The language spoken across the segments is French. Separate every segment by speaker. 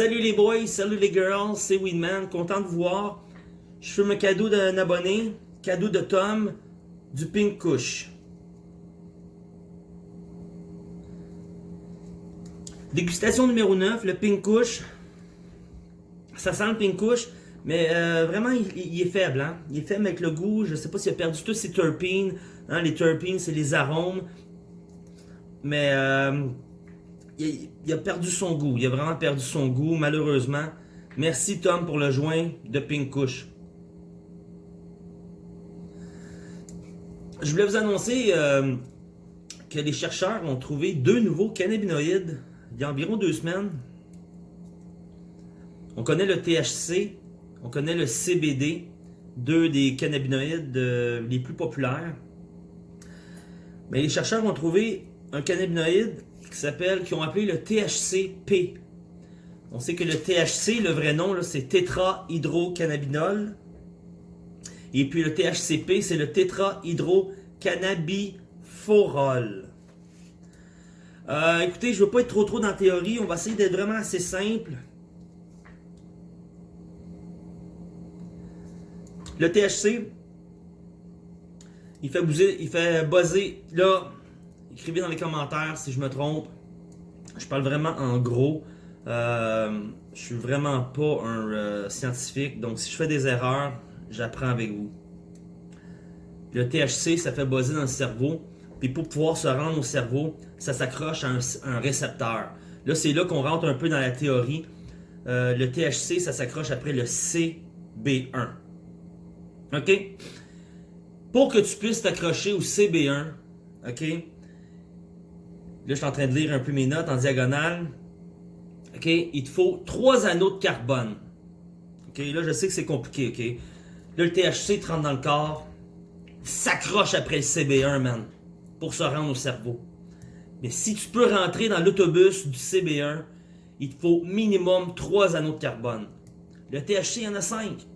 Speaker 1: Salut les boys, salut les girls, c'est Weedman, content de vous voir. Je fais un cadeau d'un abonné, cadeau de Tom, du Pink Kush. Dégustation numéro 9, le Pink Kush. Ça sent le Pink Kush, mais euh, vraiment il, est faible. Hein? Il est faible avec le goût, je sais pas s'il a perdu tous ses terpines. Hein? Les terpines, c'est les arômes. Mais... Euh, il, a perdu son goût. Il a vraiment perdu son goût, malheureusement. Merci Tom pour le joint de Pink Kush. Je voulais vous annoncer euh, que les chercheurs ont trouvé deux nouveaux cannabinoïdes il y a environ deux semaines. On connaît le THC, on connaît le CBD, deux des cannabinoïdes euh, les plus populaires. Mais les chercheurs ont trouvé un cannabinoïde qui s'appelle, qui ont appelé le THCP. On sait que le THC, le vrai nom, c'est tétrahydrocannabinol. Et puis le THCP, c'est le tétrahydrocannabiforol. Euh, écoutez, je ne veux pas être trop trop dans la théorie. On va essayer d'être vraiment assez simple. Le THC, il fait bouger, il fait buzzer. Là, Écrivez dans les commentaires si je me trompe. Je parle vraiment en gros. Euh, je suis vraiment pas un euh, scientifique, donc si je fais des erreurs, j'apprends avec vous. Le THC, ça fait buzzer dans le cerveau. Puis pour pouvoir se rendre au cerveau, ça s'accroche à un, récepteur. Là, c'est là qu'on rentre un peu dans la théorie. Euh, le THC, ça s'accroche après le CB1. OK? Pour que tu puisses t'accrocher au CB1, OK? Là, je suis en train de lire un peu mes notes en diagonale. OK? Il te faut trois anneaux de carbone. OK? Là, je sais que c'est compliqué, OK? Là, le THC te rentre dans le corps, s'accroche après le CB1, man, pour se rendre au cerveau. Mais si tu peux rentrer dans l'autobus du CB1, il te faut minimum trois anneaux de carbone. Le THC, il y en a cinq.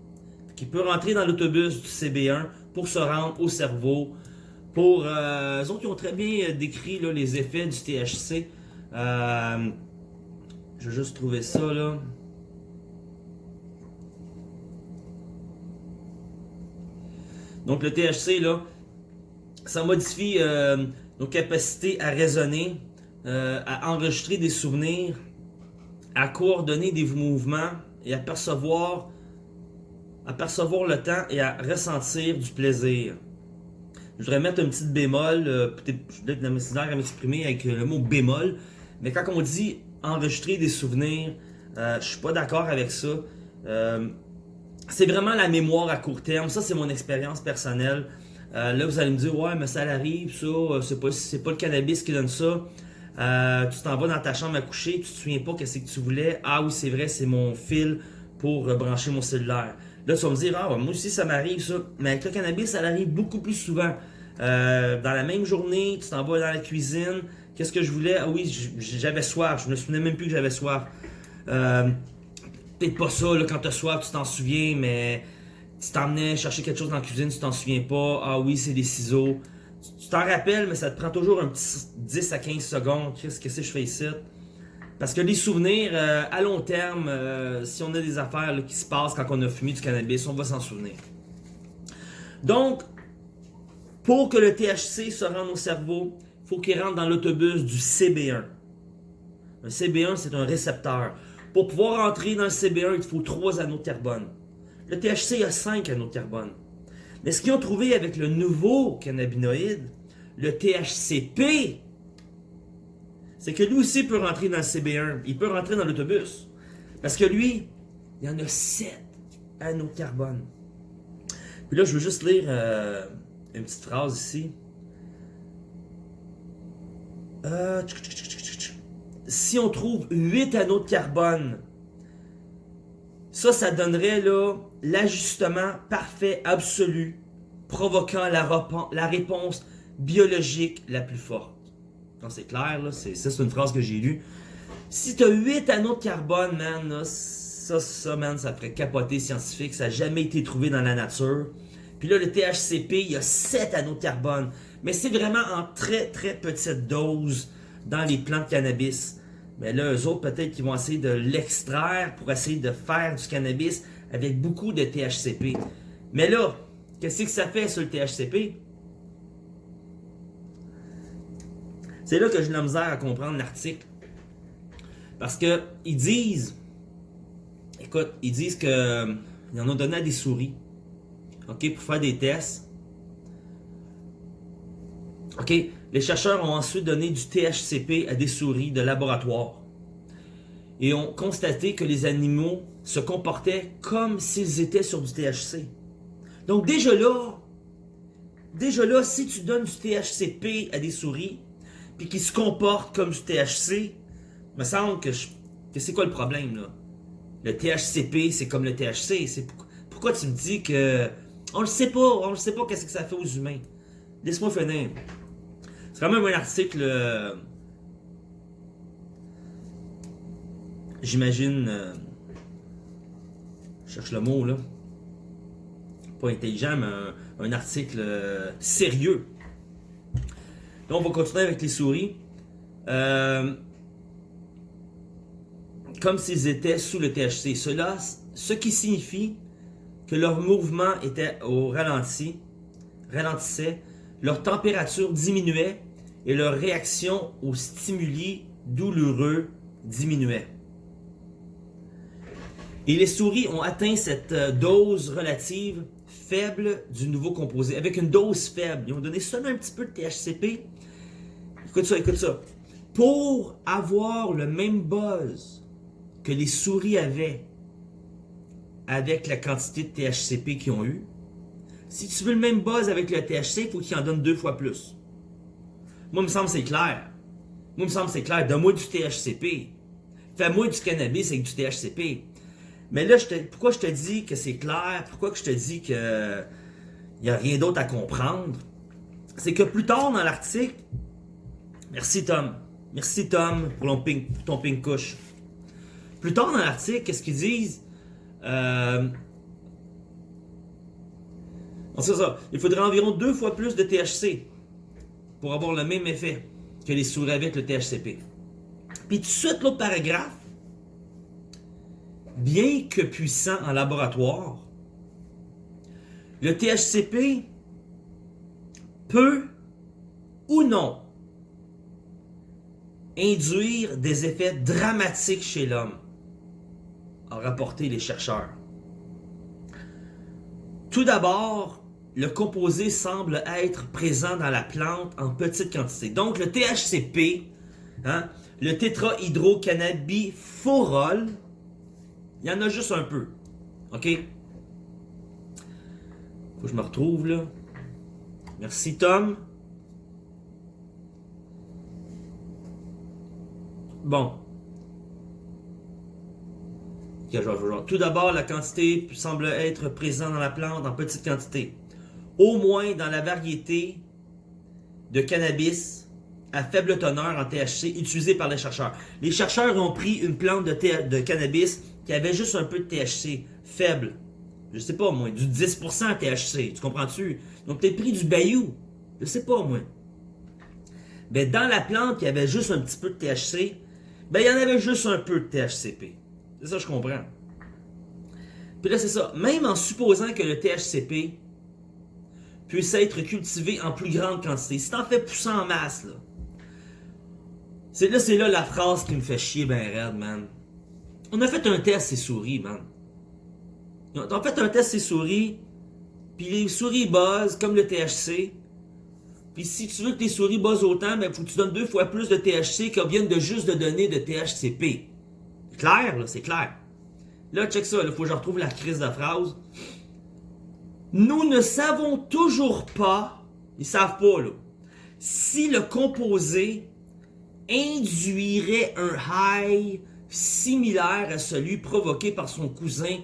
Speaker 1: Qui peut rentrer dans l'autobus du CB1 pour se rendre au cerveau, pour euh, eux autres qui ont très bien décrit les effets du THC. Euh, je vais juste trouver ça là. Donc le THC là, ça modifie euh, nos capacités à raisonner, à enregistrer des souvenirs, à coordonner des mouvements et à percevoir, à percevoir le temps et à ressentir du plaisir. Je voudrais mettre un petit bémol, euh, peut-être la misère à m'exprimer avec le mot bémol, mais quand on dit enregistrer des souvenirs, euh, je suis pas d'accord avec ça. Euh, c'est vraiment la mémoire à court terme, ça c'est mon expérience personnelle. Euh, là vous allez me dire, ouais mais ça arrive, ça, c'est pas, pas le cannabis qui donne ça. tu t'en vas dans ta chambre à coucher, tu te souviens pas qu'est-ce que tu voulais. Ah oui c'est vrai, c'est mon fil pour brancher mon cellulaire. Là, tu vas me dire, ah, moi aussi, ça m'arrive, ça. Mais avec le cannabis, ça arrive beaucoup plus souvent. Euh, dans la même journée, tu t'en vas dans la cuisine. Qu'est-ce que je voulais? Ah oui, j'avais soif. Je me souvenais même plus que j'avais soif. Euh, Peut-être pas ça, là, quand t'as soif, tu t'en souviens, mais tu t'emmenais chercher quelque chose dans la cuisine, tu t'en souviens pas. Ah oui, c'est des ciseaux. Tu t'en rappelles, mais ça te prend toujours un petit 10 à 15 secondes. Qu'est-ce que c'est que je fais ici? Parce que les souvenirs, euh, à long terme, euh, si on a des affaires qui se passent quand on a fumé du cannabis, on va s'en souvenir. Donc, pour que le THC se rende au cerveau, il faut qu'il rentre dans l'autobus du CB1. Un CB1, c'est un récepteur. Pour pouvoir entrer dans le CB1, il faut trois anneaux de carbone. Le THC a cinq anneaux de carbone. Mais ce qu'ils ont trouvé avec le nouveau cannabinoïde, le THCP, c'est que lui aussi peut rentrer dans le CB1. Il peut rentrer dans l'autobus. Parce que lui, il y en a 7 anneaux de carbone. Puis là, je veux juste lire euh, une petite phrase ici. Euh, si on trouve 8 anneaux de carbone, ça, ça donnerait là l'ajustement parfait, absolu, provoquant la, la réponse biologique la plus forte c'est clair, c'est, ça c'est une phrase que j'ai lue. Si tu as 8 anneaux de carbone, man, ça, ça, man, ça ferait capoter scientifique. Ça n'a jamais été trouvé dans la nature. Puis là, le THCP, il y a 7 anneaux de carbone. Mais c'est vraiment en très, très petite dose dans les plantes cannabis. Mais là, eux autres, peut-être qu'ils vont essayer de l'extraire pour essayer de faire du cannabis avec beaucoup de THCP. Mais là, qu'est-ce que ça fait sur le THCP? C'est là que j'ai la misère à comprendre l'article. Parce que ils disent, écoute, ils disent que ils en ont donné à des souris, ok, pour faire des tests. Ok, les chercheurs ont ensuite donné du THCP à des souris de laboratoire et ont constaté que les animaux se comportaient comme s'ils étaient sur du THC. Donc déjà là, déjà là, si tu donnes du THCP à des souris, puis qu'ils se comportent comme du THC, me semble que, c'est quoi le problème là? Le THCP, c'est comme le THC. Pourquoi tu me dis que on le sait pas, on le sait pas qu'est-ce que ça fait aux humains. Laisse-moi finir. C'est quand même un article. Euh, j'imagine. Euh, je cherche le mot là. Pas intelligent, mais un, article euh, sérieux. Donc on va continuer avec les souris. comme s'ils étaient sous le THC. Cela, ce qui signifie que leur mouvement était au ralenti, ralentissait, leur température diminuait et leur réaction aux stimuli douloureux diminuait. Et les souris ont atteint cette euh, dose relative faible du nouveau composé, avec une dose faible. Ils ont donné seulement un petit peu de THCP. Écoute ça, écoute ça. Pour avoir le même buzz que les souris avaient avec la quantité de THCP qu'ils ont eu, si tu veux le même buzz avec le THC, il faut qu'ils en donnent deux fois plus. Moi, il me semble c'est clair. Moi, il me semble c'est clair. Donne-moi du THCP. Fais-moi du cannabis avec du THCP. Mais là, pourquoi je te dis que c'est clair? Pourquoi je te dis que il n'y a rien d'autre à comprendre? C'est que plus tard dans l'article, merci Tom, merci Tom pour ton pink, couche. Plus tard dans l'article, qu'est-ce qu'ils disent? Euh, ça. Il faudrait environ deux fois plus de THC pour avoir le même effet que les souris avec le THCP. Puis tout de suite, l'autre paragraphe, bien que puissant en laboratoire, le THCP peut ou non induire des effets dramatiques chez l'homme ont rapporté les chercheurs. Tout d'abord, le composé semble être présent dans la plante en petite quantité. Donc le THCP, hein, le tétrahydrocannabiforol, il y en a juste un peu. OK? Faut que je me retrouve là. Merci Tom. Bon. Tout d'abord, la quantité semble être présente dans la plante en petite quantité. Au moins dans la variété de cannabis à faible teneur en THC utilisée par les chercheurs. Les chercheurs ont pris une plante de, cannabis qui avait juste un peu de THC faible. Je sais pas moi, du 10% THC, tu comprends-tu? Ils ont peut-être pris du bayou, je sais pas moi. Mais dans la plante qui avait juste un petit peu de THC, ben il y en avait juste un peu de THCP. C'est ça, je comprends. Puis là, c'est ça. Même en supposant que le THCP puisse être cultivé en plus grande quantité, si t'en fais pousser en masse, là, c'est là, c'est là la phrase qui me fait chier ben raide, man. On a fait un test ces souris, man. On a fait un test ces souris, puis les souris buzzent comme le THC. Puis si tu veux que tes souris buzzent autant, ben faut que tu donnes deux fois plus de THC qu'elles viennent de juste de donner de THCP. Clair, là, c'est clair. Là, check ça, il faut que je retrouve la crise de phrase. Nous ne savons toujours pas, ils savent pas, là, si le composé induirait un high similaire à celui provoqué par son cousin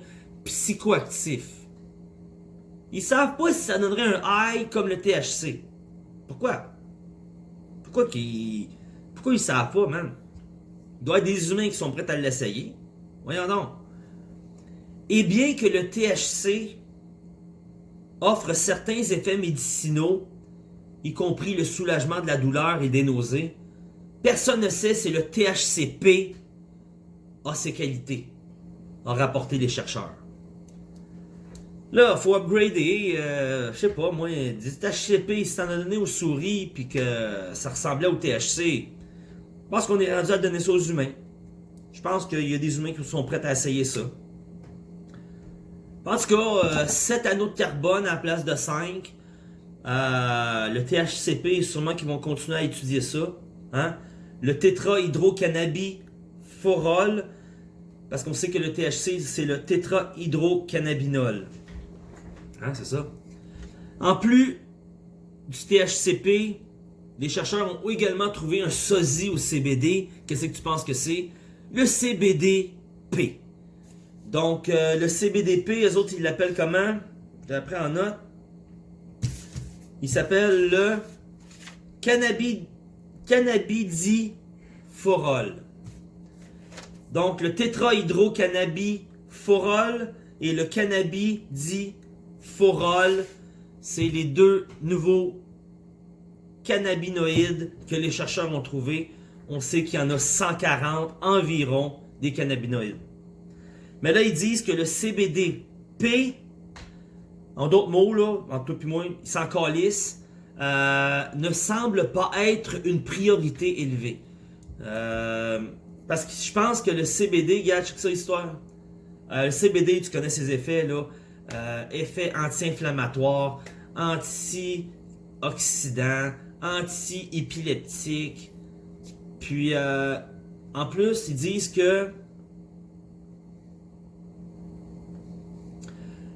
Speaker 1: psychoactif. Ils savent pas si ça donnerait un high comme le THC. Pourquoi? Pourquoi qu'ils... Pourquoi ils savent pas, man? Il doit y avoir des humains qui sont prêts à l'essayer. Voyons donc. Et bien que le THC offre certains effets médicinaux, y compris le soulagement de la douleur et des nausées, personne ne sait si le THCP a ses qualités, a rapporté les chercheurs. Là, il faut upgrader, euh, je sais pas, moi, du THCP, si t'en as donné aux souris, puis que ça ressemblait au THC, je pense qu'on est rendu à donner ça aux humains. Je pense qu'il y a des humains qui sont prêts à essayer ça. En tout cas, 7 euh, anneaux de carbone à la place de 5. Euh, le THCP, sûrement qu'ils vont continuer à étudier ça. Hein? Le tétrahydrocannabinol, parce qu'on sait que le THC, c'est le tétrahydrocannabinol. Hein, c'est ça. En plus du THCP, les chercheurs ont également trouvé un sosie au CBD. Qu'est-ce que tu penses que c'est? Le CBDP. Donc, euh, le CBDP, les autres, ils l'appellent comment? Je l'ai en note. Il s'appelle le cannabis, cannabidiforol. Donc, le tétrahydrocannabiforol et le cannabidiforol, c'est les deux nouveaux cannabinoïdes que les chercheurs ont trouvés. On sait qu'il y en a 140 environ des cannabinoïdes. Mais là, ils disent que le CBDP, en d'autres mots, en tout et moins, ils s'en calissent, euh, ne semble pas être une priorité élevée. Euh, parce que je pense que le CBD, regarde, check ça histoire. Euh, le CBD, tu connais ses effets, là. Effets anti-inflammatoires, anti-oxydants, anti-épileptiques. Puis, en plus, ils disent que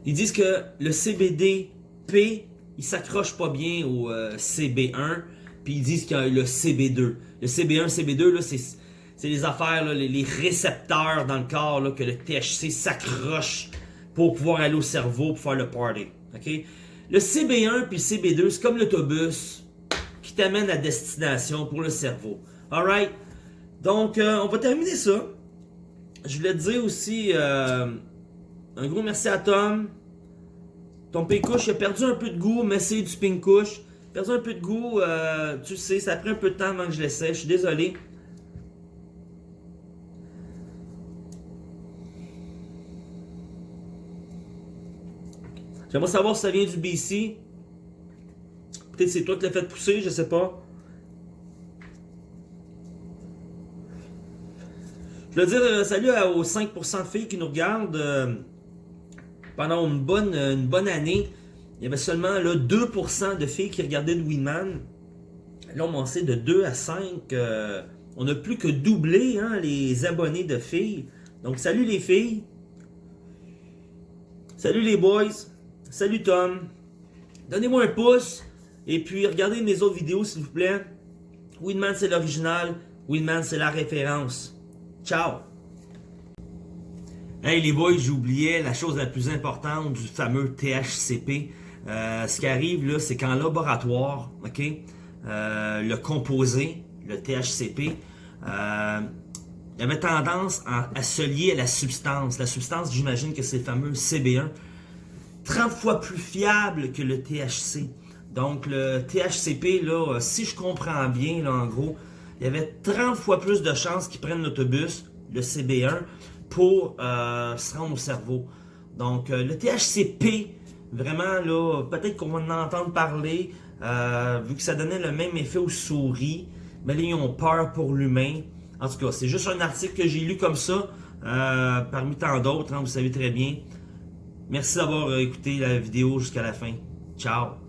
Speaker 1: Ils disent que le CBD-P, il s'accroche pas bien au euh, CB1, puis ils disent qu'il y a le CB2. Le CB1, CB2, là, c'est les affaires, les, récepteurs dans le corps là, que le THC s'accroche pour pouvoir aller au cerveau pour faire le party. Le CB1 puis le CB2, c'est comme l'autobus qui t'amène à destination pour le cerveau. Alright? Donc, euh, on va terminer ça. Je voulais te dire aussi... Euh, un gros merci à Tom. Ton pinkouche, il a perdu un peu de goût, mais c'est du pinkouche. Perdu un peu de goût, euh, tu sais, ça a pris un peu de temps avant que je l'essaie. Je suis désolé. J'aimerais savoir si ça vient du BC. Peut-être c'est toi qui l'as fait pousser, je sais pas. Je veux dire euh, salut aux 5% de filles qui nous regardent. Euh, pendant une bonne, une bonne année, il y avait seulement là, 2% de filles qui regardaient le Winman. Là, on sait de 2 à 5. Euh, on n'a plus que doublé hein, les abonnés de filles. Donc, salut les filles. Salut les boys. Salut Tom. Donnez-moi un pouce. Et puis, regardez mes autres vidéos, s'il vous plaît. Winman, c'est l'original. Winman, c'est la référence. Ciao. Hey les boys, j'oubliais la chose la plus importante du fameux THCP. Euh, ce qui arrive là, c'est qu'en laboratoire, ok, euh, le composé, le THCP, euh, il avait tendance à, se lier à la substance. La substance, j'imagine que c'est le fameux CB1, 30 fois plus fiable que le THC. Donc le THCP, là, si je comprends bien, là, en gros, il y avait 30 fois plus de chances qu'ils prennent l'autobus, le CB1, pour euh, se rendre au cerveau. Donc, euh, le THCP, vraiment, là, peut-être qu'on va en entendre parler, euh, vu que ça donnait le même effet aux souris, mais là, ils ont peur pour l'humain. En tout cas, c'est juste un article que j'ai lu comme ça, parmi tant d'autres, hein, vous savez très bien. Merci d'avoir écouté la vidéo jusqu'à la fin. Ciao!